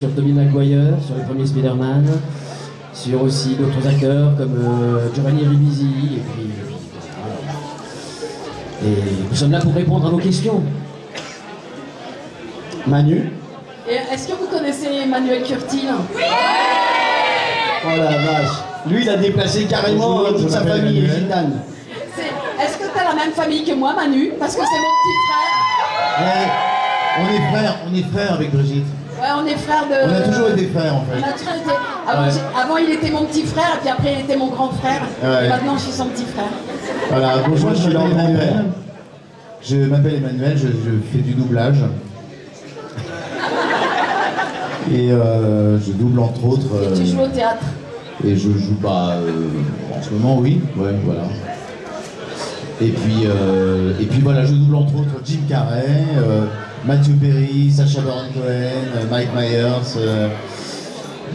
sur Tommy Maguire, sur les premiers Spider-Man, sur aussi d'autres acteurs comme euh, Giovanni Ribisi, et puis. Et nous sommes là pour répondre à vos questions. Manu est-ce que vous connaissez Emmanuel Curtil? Oh la vache. Lui, il a déplacé carrément Bonjour, toute sa famille. C'est- Est-ce que tu as la même famille que moi, Manu? Parce que c'est mon petit frère. Eh, on est frères, on est frères avec Brigitte. Ouais, on est frères de. On a toujours été frères en On fait. a toujours été- Avant, Ouais. avant, il était mon petit frère, et puis après, il était mon grand frère. Ouais. Et maintenant, je suis son petit frère. Voilà, bonjour, je suis leur Emmanuel. grand-père. Je m'appelle Emmanuel, je, je fais du doublage. Et euh, je double entre autres. Et tu euh, joues au théâtre. Et je joue pas en ce moment, oui, ouais, voilà. Et puis, euh, et puis voilà, je double entre autres Jim Carrey, Matthew Perry, Sacha Baron Cohen, euh, Mike Myers, euh,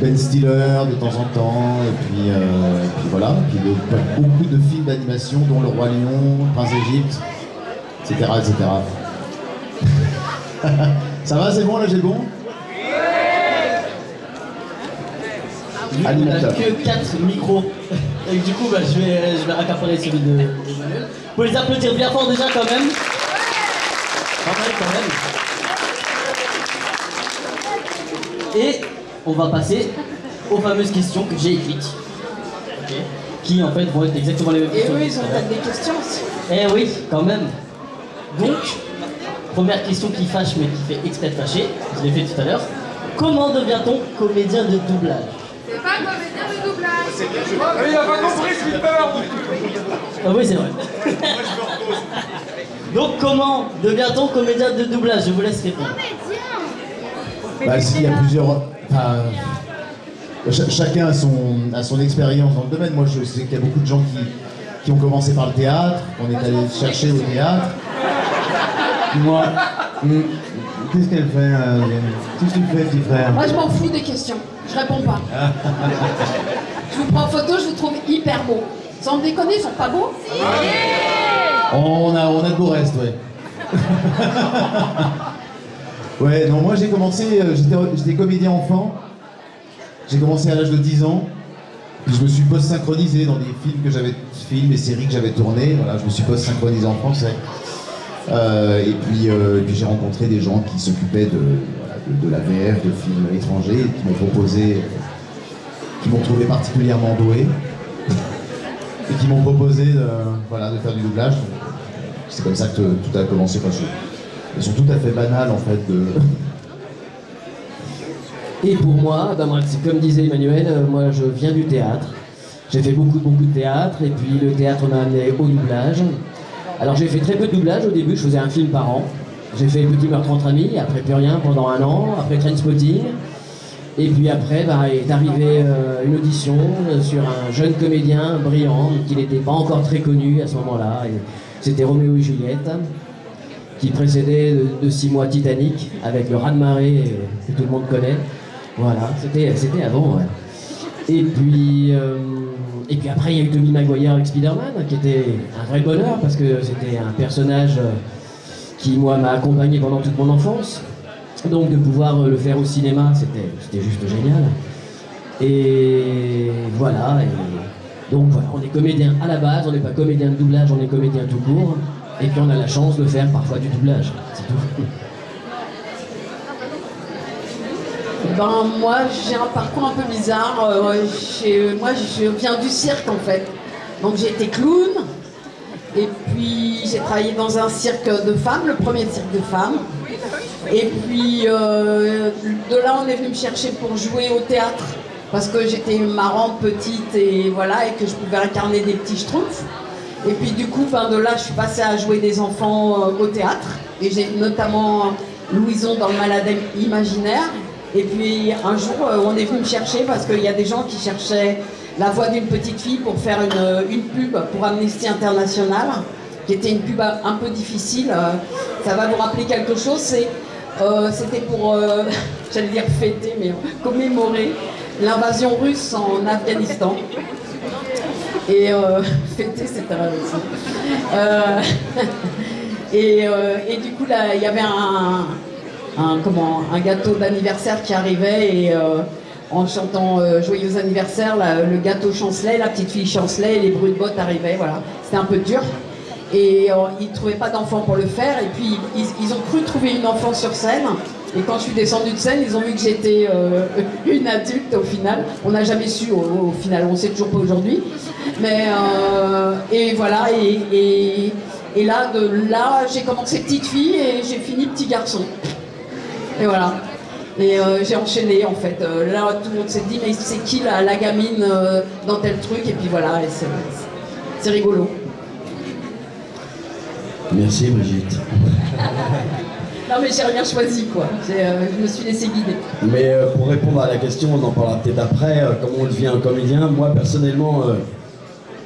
Ben Stiller de temps en temps, et puis, euh, et puis voilà, et puis de- beaucoup de films d'animation, dont Le Roi Lion, Prince d'Égypte, etc., etc. Ça va, c'est bon, là j'ai bon On n'a Animateur. que 4 micros. Et du coup, bah, je, vais, je vais accaparer celui de d'Emmanuel. Vous pouvez les applaudir bien fort déjà quand même. Pas mal quand même. Et on va passer aux fameuses questions que j'ai écrites. Qui en fait vont être exactement les mêmes Et questions. eux, que ils ont des questions aussi. Eh oui, quand même. Donc, première question qui fâche mais qui fait exprès de fâcher, je l'ai fait tout à l'heure. Comment devient-on comédien de doublage? C'est pas comédien de doublage. Ah, il a pas compris Slipper Ah oui, c'est vrai. Donc, comment devient-on comédien de doublage? Je vous laisse répondre. Bah, s'il y a plusieurs. enfin, cha- chacun a son, a son expérience dans le domaine. Moi, je sais qu'il y a beaucoup de gens qui, qui ont commencé par le théâtre, qu'on est allé chercher au théâtre. Moi, hum, qu'est-ce qu'elle fait euh, Qu'est-ce que tu fais, petit frère Moi, je m'en fous des questions. Je réponds pas. je vous prends en photo, je vous trouve hyper beau. Sans me déconner, ils sont pas beaux On a, on a de beaux restes, ouais. ouais, non, moi j'ai commencé, euh, j'étais comédien enfant. J'ai commencé à l'âge de 10 ans. Je me suis post-synchronisé dans des films que j'avais, films et séries que j'avais tournés. Voilà, je me suis post-synchronisé en français. Euh, et puis, euh, et puis j'ai rencontré des gens qui s'occupaient de, de, la VF, de films étrangers, qui m'ont proposé, qui m'ont trouvé particulièrement doué et qui m'ont proposé de, voilà, de faire du doublage. C'est comme ça que tout a commencé. Enfin, je- Ils sont tout à fait banales en fait. De... Et pour moi, comme disait Emmanuel, euh, moi je viens du théâtre. J'ai fait beaucoup, beaucoup de théâtre, et puis le théâtre m'a amené au doublage. Alors j'ai fait très peu de doublage au début, je faisais un film par an. J'ai fait Petit meurtre entre amis, après plus rien pendant un an, après Trainspotting. Et puis après, bah, est arrivée euh, une audition euh, sur un jeune comédien brillant, qui n'était pas encore très connu à ce moment-là. C'était Roméo et Juliette, qui précédait de, six mois Titanic, avec le raz-de-marée euh, que tout le monde connaît. Voilà, c'était avant, ouais. Et puis, euh, et puis après, il y a eu Tommy Maguire avec Spider-Man, qui était un vrai bonheur, parce que c'était un personnage euh, qui, moi, m'a accompagné pendant toute mon enfance. Donc de pouvoir le faire au cinéma, c'était juste génial. Et voilà, donc voilà, on est comédien à la base, on n'est pas comédien de doublage, on est comédien tout court. Et puis on a la chance de faire parfois du doublage. Ben moi j'ai un parcours un peu bizarre. Euh, j'ai- moi je viens du cirque en fait. Donc j'ai été clown. Et puis j'ai travaillé dans un cirque de femmes, le premier cirque de femmes. Et puis euh, de là on est venu me chercher pour jouer au théâtre. Parce que j'étais marrante, petite et voilà, et que je pouvais incarner des petits schtroumpfs. Et puis du coup, ben, de là, je suis passée à jouer des enfants euh, au théâtre. Et j'ai notamment Louison dans le Malade Imaginaire. Et puis un jour, euh, on est venu me chercher parce qu'il y a des gens qui cherchaient la voix d'une petite fille pour faire une, euh, une pub pour Amnesty International, qui était une pub un peu difficile. Ça va vous rappeler quelque chose? C'était pour, j'allais dire fêter, mais commémorer l'invasion russe en Afghanistan. Et euh, fêter, aussi. Euh, et, euh, et du coup, il y avait un, comment, un gâteau d'anniversaire qui arrivait et euh, en chantant euh, Joyeux anniversaire, le gâteau chancelait, la petite fille chancelait les bruits de bottes arrivaient. Voilà. C'était un peu dur. Et euh, ils ne trouvaient pas d'enfant pour le faire. Et puis ils, ont cru trouver une enfant sur scène. Et quand je suis descendue de scène, ils ont vu que j'étais euh, une adulte au final. On n'a jamais su au, final, on ne sait toujours pas aujourd'hui. Mais euh, et voilà, et, là, là, j'ai commencé petite fille et j'ai fini petit garçon. Et voilà. Et j'ai enchaîné en fait. Là, tout le monde s'est dit, mais c'est qui la, la gamine dans tel truc? Et puis voilà, c'est rigolo. Merci Brigitte. Non, mais j'ai rien choisi quoi. Euh, je me suis laissé guider. Mais euh, pour répondre à la question, on en parlera peut-être après, euh, comment on devient un comédien. Moi personnellement,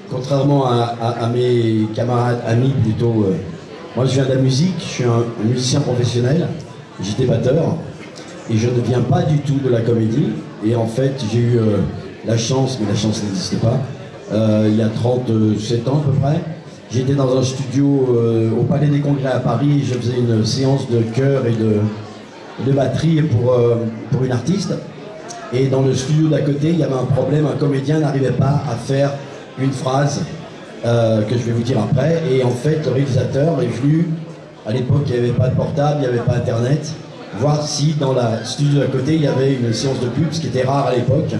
contrairement à, à- à mes camarades, amis plutôt, moi je viens de la musique, je suis un, un musicien professionnel, j'étais batteur, et je ne viens pas du tout de la comédie. Et en fait, j'ai eu la chance, mais la chance n'existait pas, il y a 37 ans à peu près. J'étais dans un studio euh, au Palais des Congrès à Paris, je faisais une séance de chœur et de, batterie pour, euh, pour une artiste. Et dans le studio d'à côté, il y avait un problème, un comédien n'arrivait pas à faire une phrase euh, que je vais vous dire après. Et en fait, le réalisateur est venu, à l'époque il n'y avait pas de portable, il n'y avait pas internet, voir si dans la studio d'à côté il y avait une séance de pub, ce qui était rare à l'époque.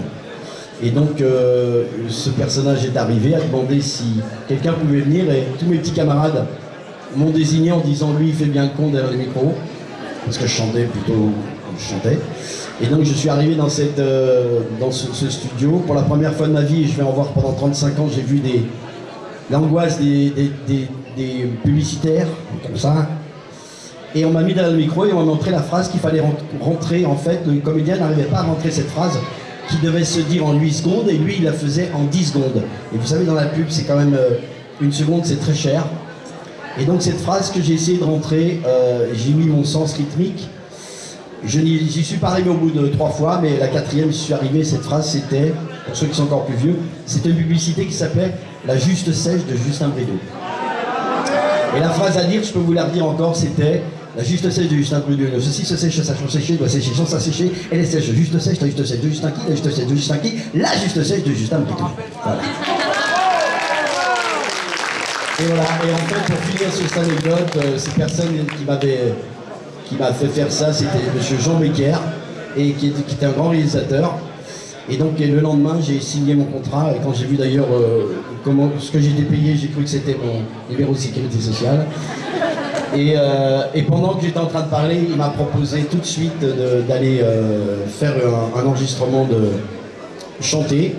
Et donc euh, ce personnage est arrivé, a demandé si quelqu'un pouvait venir et tous mes petits camarades m'ont désigné en disant lui il fait bien le con derrière les micros parce que je chantais plutôt je chantais. Et donc je suis arrivé dans, cette, euh, dans ce, studio pour la première fois de ma vie, je vais en voir pendant 35 ans, j'ai vu des l'angoisse des, des, des- publicitaires, comme ça. Et on m'a mis derrière le micro et on m'a montré la phrase qu'il fallait rent- rentrer. En fait, le comédien n'arrivait pas à rentrer cette phrase qui devait se dire en 8 secondes et lui il la faisait en 10 secondes. Et vous savez, dans la pub, c'est quand même euh, une seconde, c'est très cher. Et donc cette phrase que j'ai essayé de rentrer, euh, j'ai mis mon sens rythmique. Je n'y suis pas arrivé au bout de trois fois, mais la quatrième, j'y suis arrivé. Cette phrase, c'était, pour ceux qui sont encore plus vieux, c'était une publicité qui s'appelait La juste sèche de Justin Brideau. Et la phrase à dire, je peux vous la redire encore, c'était La juste sèche de Justin Brideau. Ceci se sèche, ça change sécher, doit sécher sans ça sécher. Elle est sèche, juste sèche, la juste sèche de Justin qui, la juste sèche de Justin qui, la juste sèche de Justin. Voilà. Et voilà, et en fait, pour finir sur cette anecdote, euh, cette personne qui m'avait m'a fait faire ça, c'était monsieur Jean Becker, et qui, était- un grand réalisateur. Et donc le lendemain, j'ai signé mon contrat, et quand j'ai vu d'ailleurs euh, comment ce que j'étais payé, j'ai cru que c'était mon numéro de sécurité sociale. Et, euh, et pendant que j'étais en train de parler, il m'a proposé tout de suite d'aller euh, faire un, enregistrement de chanter,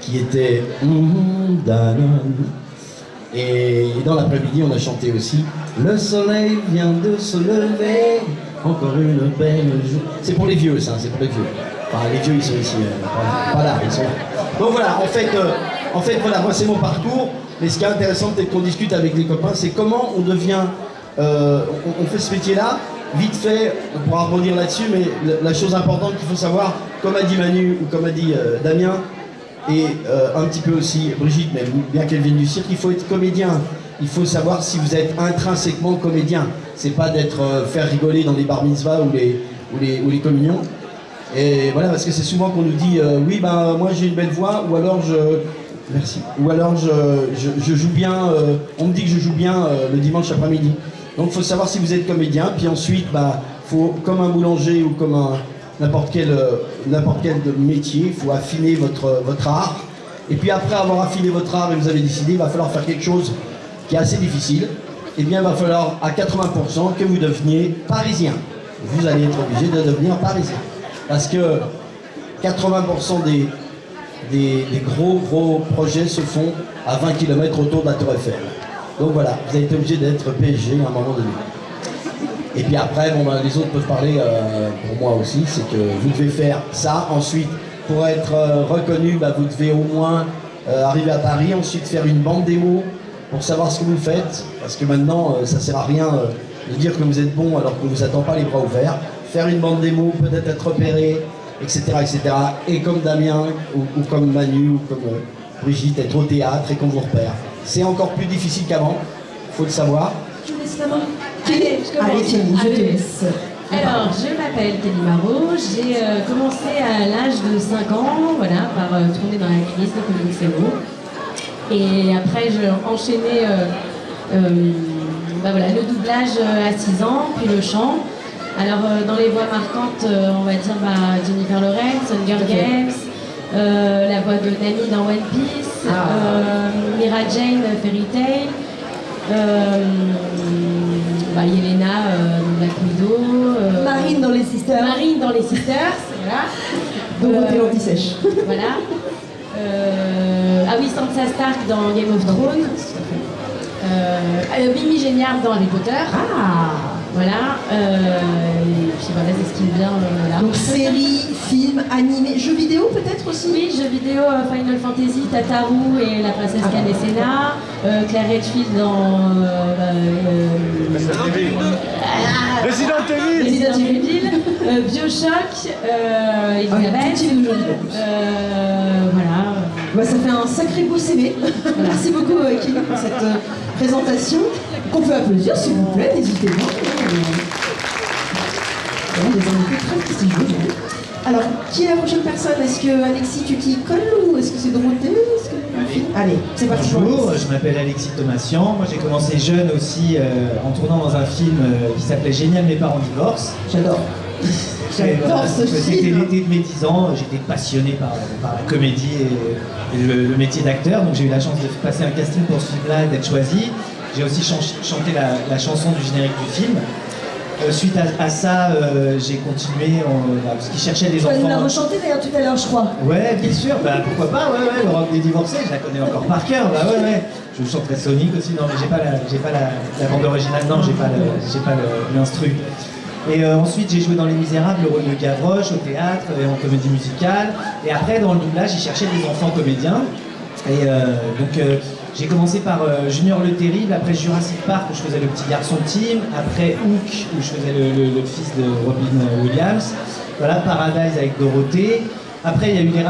qui était. Et dans l'après-midi, on a chanté aussi Le soleil vient de se lever, encore une belle journée. C'est pour les vieux, ça, c'est pour les vieux. Enfin, les vieux, ils sont ici, euh, pas là, ils sont là. Donc voilà, en fait, euh, en fait, voilà, moi, c'est mon parcours. Mais ce qui est intéressant, peut-être qu'on discute avec les copains, c'est comment on devient. Euh, on, fait ce métier-là. Vite fait, on pourra rebondir là-dessus, mais la, chose importante qu'il faut savoir, comme a dit Manu ou comme a dit euh, Damien, et euh, un petit peu aussi Brigitte, mais bien qu'elle vienne du cirque, il faut être comédien. Il faut savoir si vous êtes intrinsèquement comédien. C'est pas d'être faire rigoler dans les bar ou les, communions. Et voilà, parce que c'est souvent qu'on nous dit oui, ben moi j'ai une belle voix, ou alors je. Merci. Ou alors je, joue bien, on me dit que je joue bien le dimanche après-midi. Donc il faut savoir si vous êtes comédien, puis ensuite, bah, faut, comme un boulanger ou comme n'importe quel, euh, quel métier, il faut affiner votre, votre art. Et puis après avoir affiné votre art et vous avez décidé, il va falloir faire quelque chose qui est assez difficile. Eh bien, il va falloir à 80% que vous deveniez parisien. Vous allez être obligé de devenir parisien. Parce que 80% des, des, des gros gros projets se font à 20 km autour de la Tour Eiffel. Donc voilà, vous avez été obligé d'être PSG à un moment donné. Et puis après, ben, les autres peuvent parler euh, pour moi aussi, c'est que vous devez faire ça. Ensuite, pour être euh, reconnu, bah, vous devez au moins euh, arriver à Paris, ensuite faire une bande démo pour savoir ce que vous faites. Parce que maintenant, ça sert à rien de dire que vous êtes bon alors qu'on ne vous attend pas les bras ouverts. Faire une bande démo, peut-être être repéré, etc. etc. Et comme Damien, ou, comme Manu, ou comme Brigitte, être au théâtre et qu'on vous repère. C'est encore plus difficile qu'avant, il faut le savoir. Allez, Thierry, je te laisse. Alors, je m'appelle Kelly Marot, j'ai euh, commencé à l'âge de 5 ans, voilà, par euh, tourner dans la crise de Comics. Et après, j'ai enchaîné euh, euh, bah voilà, le doublage à 6 ans, puis le chant. Alors, euh, dans les voix marquantes, euh, on va dire bah, Jennifer Lawrence, Hunger. Games, euh, la voix de Nami dans One Piece. Euh, Mira Jane, Fairy Tail, euh, bah, Yelena euh, Black Widow, euh, Marine dans les Sisters. Marine dans les Sisters, voilà. Dorothée Euh, l'anti-sèche. voilà. Euh, ah oui, Sansa Stark dans Game of Thrones. Euh, euh, Mimi Géniard dans Harry Potter. Ah Voilà. Euh, et puis voilà, c'est ce qui me vient euh, là. Donc séries, films, animés, jeux vidéo peut-être aussi? Oui, jeux vidéo euh, Final Fantasy, Tataru et la princesse Ah. Euh, Claire Redfield dans euh, euh, ah, Resident Evil Resident Evil, euh, Bioshock, euh, Ah, Elisabeth, euh, voilà. Bah, ça fait un sacré beau CV. Merci beaucoup Kelly pour cette euh, présentation. Qu'on peut applaudir s'il vous plaît, n'hésitez pas. Vraiment des invités très prestigieux. aujourd'hui. Alors, qui est la prochaine personne? Est-ce que Alexis, tu t'y colles ou est-ce que c'est Dorothée? Que- Allez, c'est parti. Bonjour, je m'appelle Alexis Thomasian. Moi, j'ai commencé jeune aussi euh, en tournant dans un film euh, qui s'appelait Génial, mes parents divorcent. J'adore. J'adore ce C'était film. l'été de mes 10 ans. J'étais passionné par, par la comédie et, et le, le métier d'acteur. Donc, j'ai eu la chance de passer un casting pour ce film-là et d'être choisi. J'ai aussi chan- chanté la, la chanson du générique du film. Euh, suite à, à ça, euh, j'ai continué en- bah, parce qu'ils cherchaient des Tu vas nous la enfants. rechanter d'ailleurs tout à l'heure, je crois. Ouais, bien sûr, bah pourquoi pas, ouais, ouais, le rock des divorcés, je la connais encore par cœur, bah ouais, ouais. Je chanterai Sonic aussi, non, mais j'ai pas la, j'ai pas la, la bande originale, non, j'ai pas j'ai l'instru. Et euh, ensuite, j'ai joué dans Les Misérables, le rôle de Gavroche, au théâtre et en comédie musicale. Et après, dans le doublage, ils cherchaient des enfants comédiens. Et euh, donc, euh, j'ai commencé par euh, Junior le Terrible, après Jurassic Park, où je faisais le petit garçon Tim, après Hook, où je faisais le, fils de Robin Williams. Voilà, Paradise avec Dorothée. Après, il y a eu les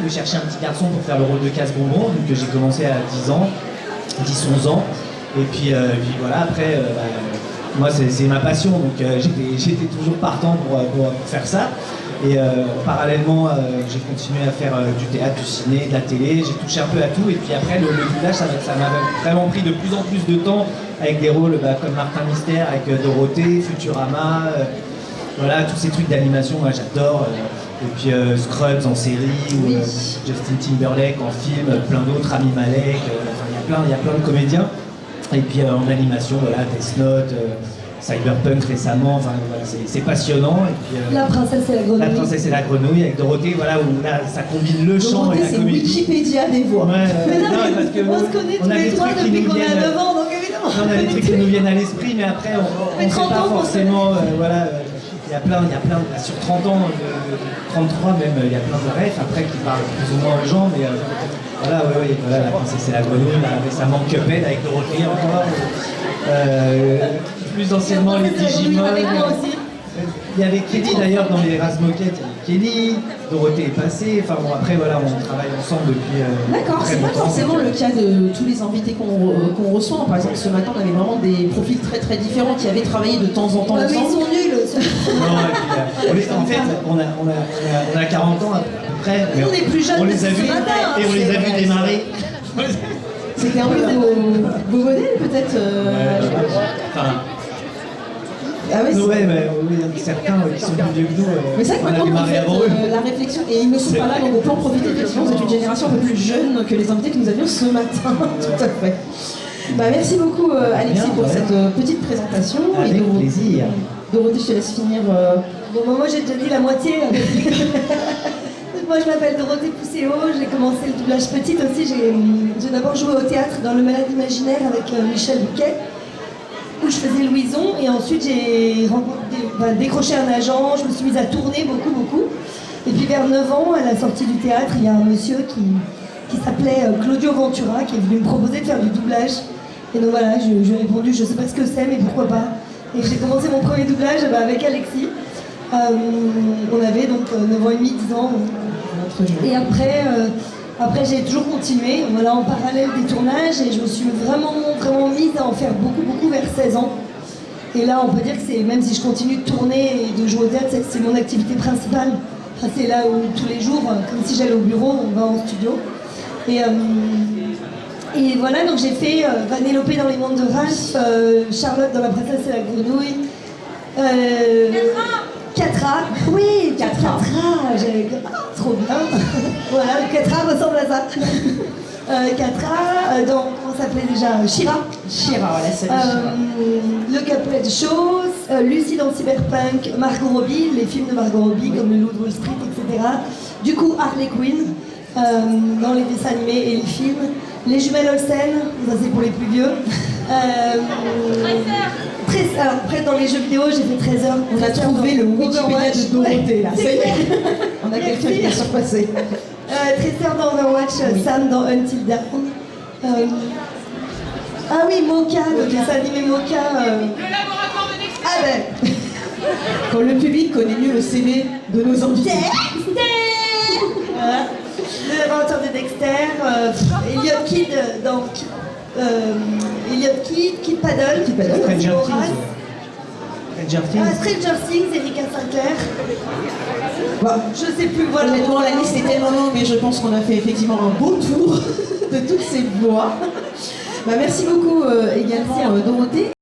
où je cherchais un petit garçon pour faire le rôle de casse-bonbon. Donc, euh, j'ai commencé à 10 ans, 10-11 ans. Et puis, euh, voilà, après, euh, bah, moi, c'est ma passion, donc euh, j'étais toujours partant pour- pour faire ça. Et euh, parallèlement, euh, j'ai continué à faire euh, du théâtre, du ciné, de la télé, j'ai touché un peu à tout. Et puis après, le, le ça m'a- vraiment pris de plus en plus de temps avec des rôles bah, comme Martin Mystère, avec Dorothée, Futurama, voilà, tous ces trucs d'animation, moi j'adore. et puis euh, Scrubs en série, ou euh, Justin Timberlake en film, plein d'autres, Rami Malek, euh, il y a plein- il y a plein de comédiens. Et puis en animation, voilà, Death Note, Cyberpunk récemment, enfin voilà, c'est c'est passionnant. Et puis, euh, La princesse et la grenouille. la princesse et la grenouille avec Dorothée, voilà, où là ça combine le chant et la c'est comédie. Wikipédia des voix. Ouais, ouais, Mais non, non, mais parce que on se connaît on tous a les des trois depuis qu'on a viennent- 9 ans, donc évidemment. on a des trucs qui nous viennent à l'esprit, mais après on ne sait 30 pas forcément. euh, voilà, euh, il y a plein, il y a plein, sur 30 ans, euh, 33 même, il y a plein de rêves après qui parlent plus ou moins aux gens, mais voilà, ouais, ouais, voilà, la princesse et la grenouille, là, récemment Cuphead avec Dorothée encore. Euh, plus anciennement les Digimon. Il y avait Kelly d'ailleurs dans les races moquettes, il y avait Kelly, Dorothée est passée, enfin bon après voilà, on travaille ensemble depuis euh, D'accord, c'est pas forcément le cas de tous les invités qu'on re- qu'on reçoit. Par exemple, ce matin, on avait vraiment des profils très très différents qui avaient travaillé de temps en temps Ouais, mais ils ensemble. sont nuls. Non, puis, euh, on en fait, on a, on, a, on, a, on a 40 ans à peu près. on est plus jeunes On les a vus matin, et on les a vus démarrer. C'était un peu vos, modèles peut-être euh, Enfin, Ah oui, c'est- ouais, mais oui, il y en a certains qui sont plus vieux que nous. euh, Mais c'est vrai que on a maintenant avant eux. euh, la réflexion, et ils ne sont pas là, donc on peut en profiter effectivement, vous êtes une génération un peu plus jeune que les invités que nous avions ce matin, tout à fait. Bah, merci beaucoup euh, Alexis Bien, pour ouais. cette euh, petite présentation. Avec et plaisir. Dorothée, je te laisse finir. euh, Bon, bah, moi j'ai déjà dit la moitié. moi je m'appelle Dorothée Pousséo, j'ai commencé le doublage petite aussi. J'ai j'ai d'abord joué au théâtre dans Le Malade Imaginaire avec euh, Michel Bouquet, où je faisais Louison. Et ensuite j'ai bah, décroché un agent, je me suis mise à tourner beaucoup, beaucoup. Et puis vers 9 ans, à la sortie du théâtre, il y a un monsieur qui, qui s'appelait euh, Claudio Ventura qui est venu me proposer de faire du doublage. Et donc voilà, je, je lui ai répondu, je sais pas ce que c'est, mais pourquoi pas. Et j'ai commencé mon premier doublage bah, avec Alexis. Euh, on avait donc euh, 9 ans et demi, 10 ans. Et après, euh, après j'ai toujours continué, voilà, en parallèle des tournages, et je me suis vraiment, vraiment mise à en faire beaucoup, beaucoup vers 16 ans. Et là, on peut dire que c'est, même si je continue de tourner et de jouer au théâtre, c'est- mon activité principale. C'est là où tous les jours, euh, comme si j'allais au bureau, on va en studio. Et, euh, et voilà, donc j'ai fait euh, Vanellope dans les mondes de Ralph, euh, Charlotte dans La princesse et la grenouille. Euh, Catra, oui, Catra, j'ai- ah, trop bien. voilà, le Catra ressemble à ça. Euh, Catra, euh, dans, comment s'appelait déjà Shira. Chira, voilà, c'est Euh, le Caplet de choses, euh, Lucie dans Cyberpunk, Margot Robbie, les films de Margot Robbie comme Le Loup de Wall Street, etc. Du coup, Harley Quinn euh, dans les dessins animés et les films. Les jumelles Olsen, ça c'est pour les plus vieux. Euh, alors après dans les jeux vidéo, j'ai fait 13 heures. On a trouvé le Wikipédia de Dorothée, là. Ça y est. On a quelqu'un qui a surpassé. Euh, Tracer dans Overwatch, Sam dans Until Dawn. Euh, ah oui, Mocha, le dessin animé Mocha. euh, Le laboratoire de Dexter. Ah ben, Quand le public connaît mieux le CV de nos invités. Voilà. Le laboratoire de Dexter, euh, Elliot Kid dans Elliot Kid, Kid Paddle, Kid Paddle, Stranger. Things. Stranger Ah, Things. Stranger Things, Erika Sinclair. Bon, Je sais plus, voilà. Honnêtement, la liste est tellement longue, mais je pense qu'on a fait effectivement un beau tour de toutes ces voix. Bah, merci beaucoup euh, également, Merci à euh, Dorothée.